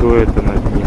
кто это написал.